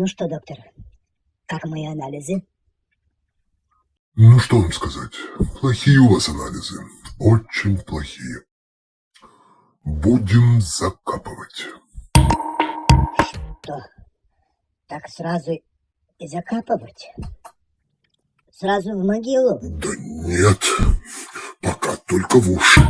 Ну что, доктор, как мои анализы? Ну, что вам сказать. Плохие у вас анализы. Очень плохие. Будем закапывать. Что? Так сразу и закапывать? Сразу в могилу? Да нет, пока только в уши.